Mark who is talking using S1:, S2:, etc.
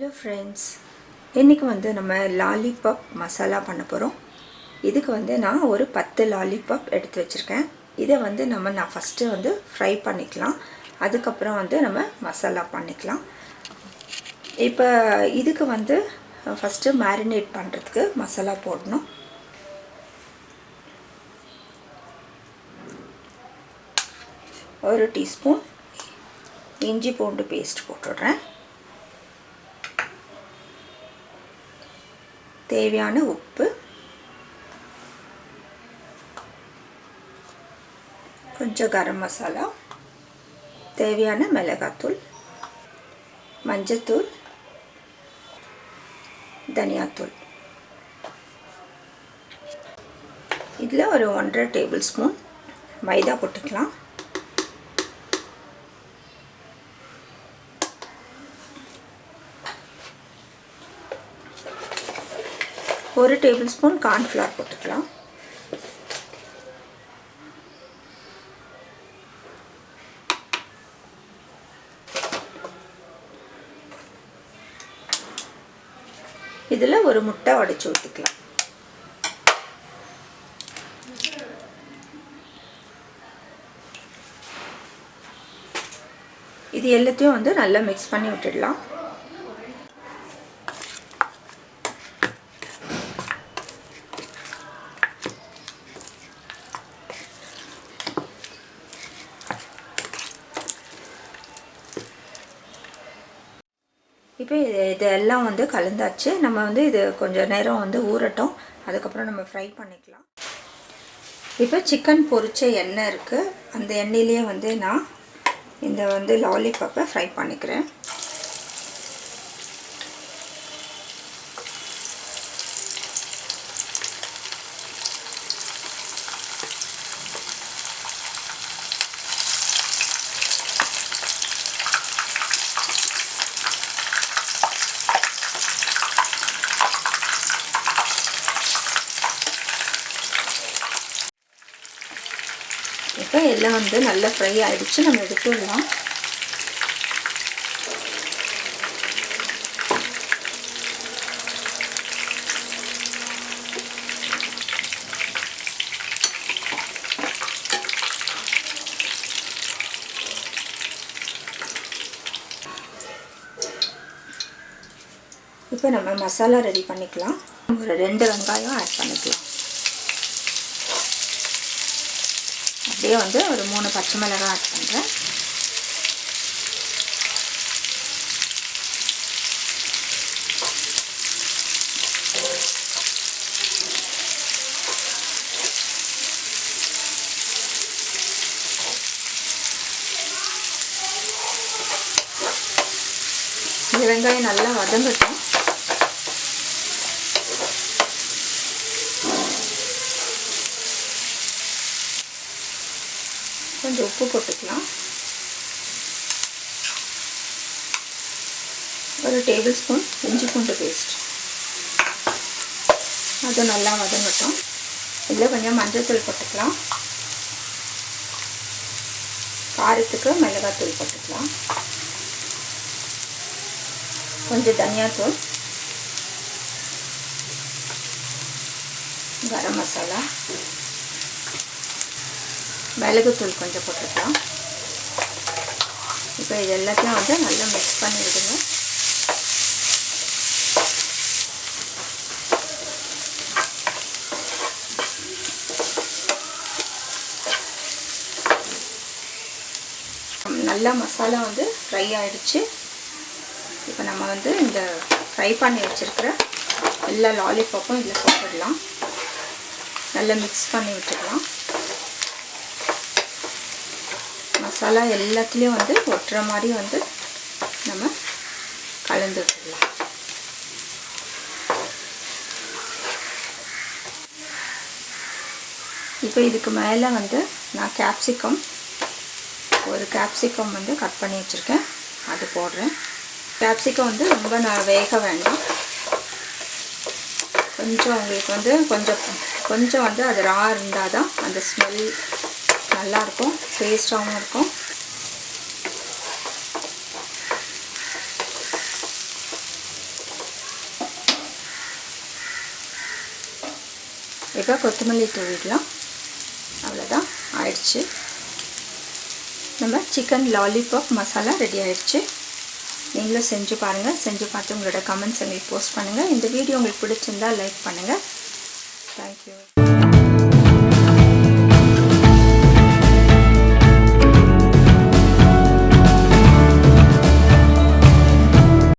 S1: Hello friends இன்றைக்கி வந்து நம்ம லாலிபப் மசாலா பண்ண போகிறோம் இதுக்கு வந்து நான் ஒரு பத்து லாலிபப் எடுத்து வச்சுருக்கேன். இதை வந்து நம்ம நான் ஃபஸ்ட்டு வந்து ஃப்ரை பண்ணிக்கலாம். அதுக்கப்புறம் வந்து நம்ம மசாலா பண்ணிக்கலாம். இப்போ இதுக்கு வந்து ஃபஸ்ட்டு மேரினேட் பண்ணுறதுக்கு மசாலா போடணும். ஒரு டீஸ்பூன் இஞ்சி பூண்டு பேஸ்ட் போட்டுடுறேன். தேவையான உப்பு. கொஞ்சம் கரம் மசாலா. தேவையான மிளகாத்தூள். மஞ்சத்தூள். தனியாத்தூள். இதில் ஒரு ஒன்றரை டேபிள் ஸ்பூன் மைதா போட்டுக்கலாம். ஒரு டேபிள் ஸ்பூன் கார்ன்ஃப்ளவர் போட்டுக்கலாம். இதில் ஒரு முட்டை உடைச்சி ஊற்றிக்கலாம் இது எல்லாத்தையும் வந்து நல்லா மிக்ஸ் பண்ணி விட்டுடலாம். இப்போ இது இதெல்லாம் வந்து கலந்தாச்சு. நம்ம வந்து இது கொஞ்சம் நேரம் வந்து ஊறட்டும். அதுக்கப்புறம் நம்ம ஃப்ரை பண்ணிக்கலாம். இப்போ சிக்கன் பொரிச்ச எண்ணெய் இருக்குது அந்த எண்ணெயிலேயே வந்து நான் இந்த வந்து லாலிபாப்பை ஃப்ரை பண்ணிக்கிறேன். இப்போ எல்லாம் வந்து நல்லா ஃப்ரை ஆகிடுச்சு நம்ம எடுத்துடலாம். இப்போ நம்ம மசாலா ரெடி பண்ணிக்கலாம். ஒரு ரெண்டு வெங்காயம் ஆட் பண்ணிக்கலாம். அப்படியே வந்து ஒரு மூணு பச்சை மிளகாய் ஆட் பண்ணுறேன் வெங்காயம் நல்லா வதங்கட்டும். கொஞ்சம் உப்பு போட்டுக்கலாம். ஒரு டேபிள் ஸ்பூன் இஞ்சி பூண்டு பேஸ்ட் அது நல்லா வதங்கட்டும். இதில் கொஞ்சம் மஞ்சள்தூள் போட்டுக்கலாம். காரத்துக்கு மிளகாத்தூள் போட்டுக்கலாம். கொஞ்சம் தனியாத்தூள் கரம் மசாலா. மிளகுத்தூள் கொஞ்சம் போட்டுக்கலாம். இப்போ இது எல்லாத்தையும் வந்து நல்லா மிக்ஸ் பண்ணி விடுங்க நல்லா மசாலா வந்து ஃப்ரை ஆகிடுச்சு இப்போ நம்ம வந்து இந்த ஃப்ரை பண்ணி வச்சுருக்கிற எல்லா லாலிபாப்பும் இதில் போட்டுடலாம். நல்லா மிக்ஸ் பண்ணி விட்டுக்கலாம் மசாலா எல்லாத்துலேயும் வந்து ஒட்டுற மாதிரி வந்து நம்ம கலந்து விட்டுடலாம் இப்போ இதுக்கு மேலே வந்து நான் கேப்சிகம் ஒரு கேப்சிகம் வந்து கட் பண்ணி வச்சுருக்கேன். அது போடுறேன். கேப்சிகம் வந்து ரொம்ப நான் வேக வேண்டாம். கொஞ்சம் உங்களுக்கு வந்து கொஞ்சம் கொஞ்சம் வந்து அது ரா இருந்தால் தான் அந்த ஸ்மெல் நல்லாயிருக்கும் டேஸ்ட்டாகவும் இருக்கும். இப்போ கொத்தமல்லி தூவிடலாம் அவ்வளோதான் ஆயிடுச்சு. நம்ம சிக்கன் லாலிபாப் மசாலா ரெடி ஆயிடுச்சு. நீங்களும் செஞ்சு பாருங்கள் செஞ்சு பார்த்து உங்களோட கமெண்ட்ஸ் எங்களுக்கு போஸ்ட் பண்ணுங்கள் இந்த வீடியோ உங்களுக்கு பிடிச்சிருந்தால் லைக் பண்ணுங்கள் தேங்க்யூ